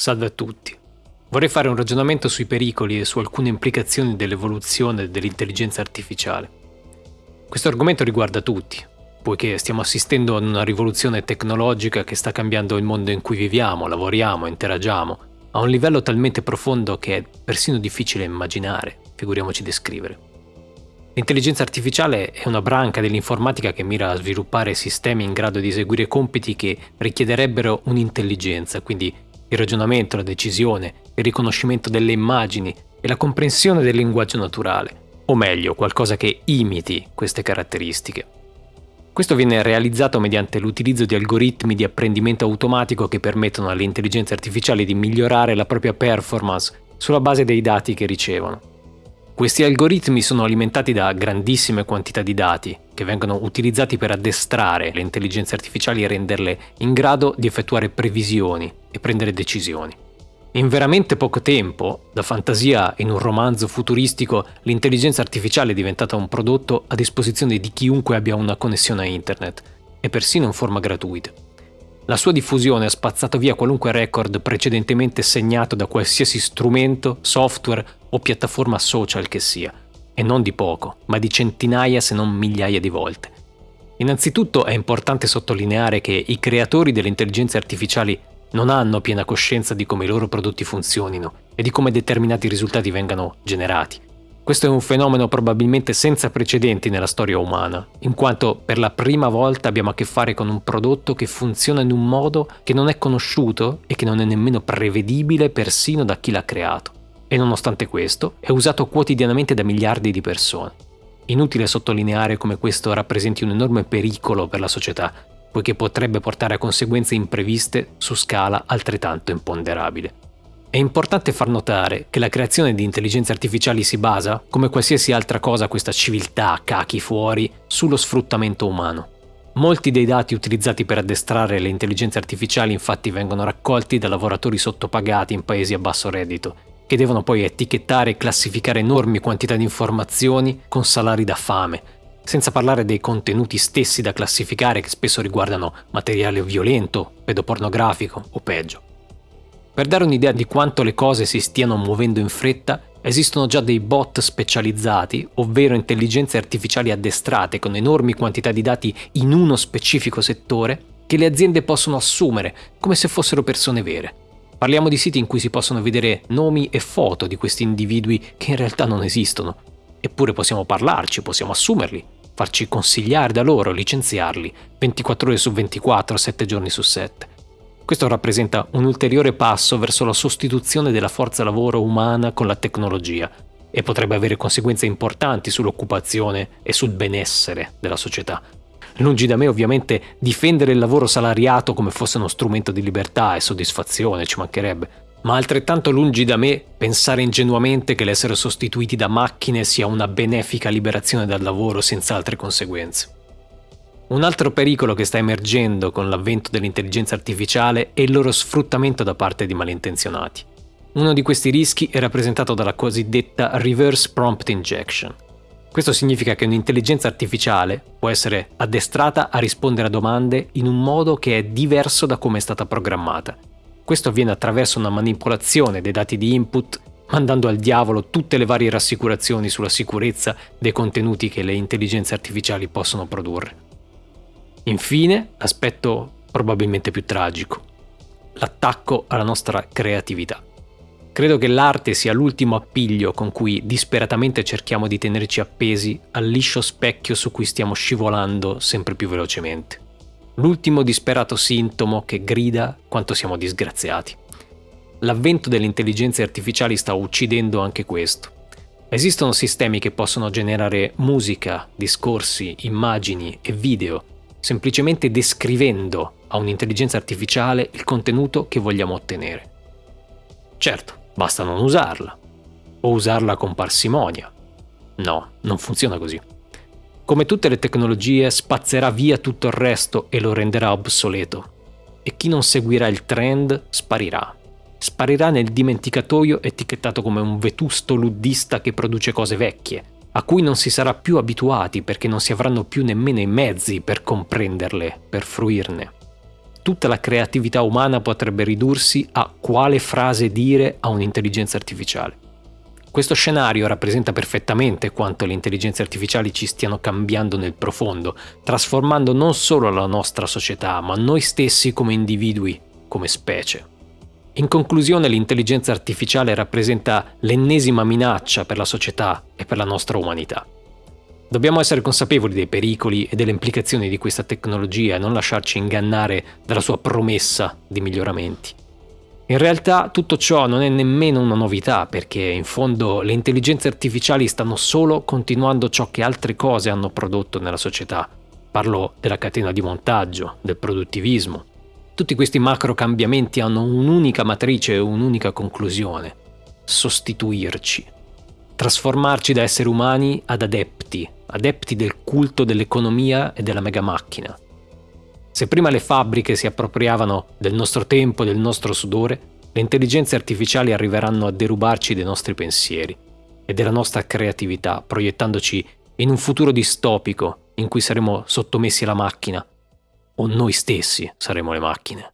Salve a tutti. Vorrei fare un ragionamento sui pericoli e su alcune implicazioni dell'evoluzione dell'intelligenza artificiale. Questo argomento riguarda tutti, poiché stiamo assistendo ad una rivoluzione tecnologica che sta cambiando il mondo in cui viviamo, lavoriamo, interagiamo, a un livello talmente profondo che è persino difficile immaginare, figuriamoci descrivere. L'intelligenza artificiale è una branca dell'informatica che mira a sviluppare sistemi in grado di eseguire compiti che richiederebbero un'intelligenza, quindi il ragionamento, la decisione, il riconoscimento delle immagini e la comprensione del linguaggio naturale, o meglio, qualcosa che imiti queste caratteristiche. Questo viene realizzato mediante l'utilizzo di algoritmi di apprendimento automatico che permettono alle intelligenze artificiali di migliorare la propria performance sulla base dei dati che ricevono. Questi algoritmi sono alimentati da grandissime quantità di dati che vengono utilizzati per addestrare le intelligenze artificiali e renderle in grado di effettuare previsioni e prendere decisioni. In veramente poco tempo, da fantasia in un romanzo futuristico, l'intelligenza artificiale è diventata un prodotto a disposizione di chiunque abbia una connessione a internet, e persino in forma gratuita. La sua diffusione ha spazzato via qualunque record precedentemente segnato da qualsiasi strumento, software o piattaforma social che sia, e non di poco, ma di centinaia se non migliaia di volte. Innanzitutto è importante sottolineare che i creatori delle intelligenze artificiali non hanno piena coscienza di come i loro prodotti funzionino e di come determinati risultati vengano generati. Questo è un fenomeno probabilmente senza precedenti nella storia umana, in quanto per la prima volta abbiamo a che fare con un prodotto che funziona in un modo che non è conosciuto e che non è nemmeno prevedibile persino da chi l'ha creato. E nonostante questo, è usato quotidianamente da miliardi di persone. Inutile sottolineare come questo rappresenti un enorme pericolo per la società, poiché potrebbe portare a conseguenze impreviste su scala altrettanto imponderabile. È importante far notare che la creazione di intelligenze artificiali si basa, come qualsiasi altra cosa questa civiltà cachi fuori, sullo sfruttamento umano. Molti dei dati utilizzati per addestrare le intelligenze artificiali infatti vengono raccolti da lavoratori sottopagati in paesi a basso reddito, che devono poi etichettare e classificare enormi quantità di informazioni con salari da fame, senza parlare dei contenuti stessi da classificare che spesso riguardano materiale violento, pedopornografico o peggio. Per dare un'idea di quanto le cose si stiano muovendo in fretta, esistono già dei bot specializzati, ovvero intelligenze artificiali addestrate con enormi quantità di dati in uno specifico settore, che le aziende possono assumere come se fossero persone vere. Parliamo di siti in cui si possono vedere nomi e foto di questi individui che in realtà non esistono. Eppure possiamo parlarci, possiamo assumerli, farci consigliare da loro, licenziarli 24 ore su 24, 7 giorni su 7. Questo rappresenta un ulteriore passo verso la sostituzione della forza lavoro umana con la tecnologia e potrebbe avere conseguenze importanti sull'occupazione e sul benessere della società. Lungi da me ovviamente difendere il lavoro salariato come fosse uno strumento di libertà e soddisfazione, ci mancherebbe, ma altrettanto lungi da me pensare ingenuamente che l'essere sostituiti da macchine sia una benefica liberazione dal lavoro senza altre conseguenze. Un altro pericolo che sta emergendo con l'avvento dell'intelligenza artificiale è il loro sfruttamento da parte di malintenzionati. Uno di questi rischi è rappresentato dalla cosiddetta reverse prompt injection. Questo significa che un'intelligenza artificiale può essere addestrata a rispondere a domande in un modo che è diverso da come è stata programmata. Questo avviene attraverso una manipolazione dei dati di input, mandando al diavolo tutte le varie rassicurazioni sulla sicurezza dei contenuti che le intelligenze artificiali possono produrre. Infine, aspetto probabilmente più tragico, l'attacco alla nostra creatività. Credo che l'arte sia l'ultimo appiglio con cui disperatamente cerchiamo di tenerci appesi al liscio specchio su cui stiamo scivolando sempre più velocemente. L'ultimo disperato sintomo che grida quanto siamo disgraziati. L'avvento delle intelligenze artificiali sta uccidendo anche questo. Esistono sistemi che possono generare musica, discorsi, immagini e video semplicemente descrivendo a un'intelligenza artificiale il contenuto che vogliamo ottenere. Certo, basta non usarla, o usarla con parsimonia. No, non funziona così. Come tutte le tecnologie, spazzerà via tutto il resto e lo renderà obsoleto. E chi non seguirà il trend sparirà. Sparirà nel dimenticatoio etichettato come un vetusto luddista che produce cose vecchie, a cui non si sarà più abituati perché non si avranno più nemmeno i mezzi per comprenderle, per fruirne. tutta la creatività umana potrebbe ridursi a quale frase dire a un'intelligenza artificiale. Questo scenario rappresenta perfettamente quanto le intelligenze artificiali ci stiano cambiando nel profondo, trasformando non solo la nostra società, ma noi stessi come individui, come specie. In conclusione, l'intelligenza artificiale rappresenta l'ennesima minaccia per la società e per la nostra umanità. Dobbiamo essere consapevoli dei pericoli e delle implicazioni di questa tecnologia e non lasciarci ingannare dalla sua promessa di miglioramenti. In realtà tutto ciò non è nemmeno una novità perché in fondo le intelligenze artificiali stanno solo continuando ciò che altre cose hanno prodotto nella società. Parlo della catena di montaggio, del produttivismo. Tutti questi macro cambiamenti hanno un'unica matrice e un'unica conclusione. Sostituirci. Trasformarci da esseri umani ad adepti, adepti del culto dell'economia e della mega macchina. Se prima le fabbriche si appropriavano del nostro tempo e del nostro sudore, le intelligenze artificiali arriveranno a derubarci dei nostri pensieri e della nostra creatività, proiettandoci in un futuro distopico in cui saremo sottomessi alla macchina o noi stessi saremo le macchine.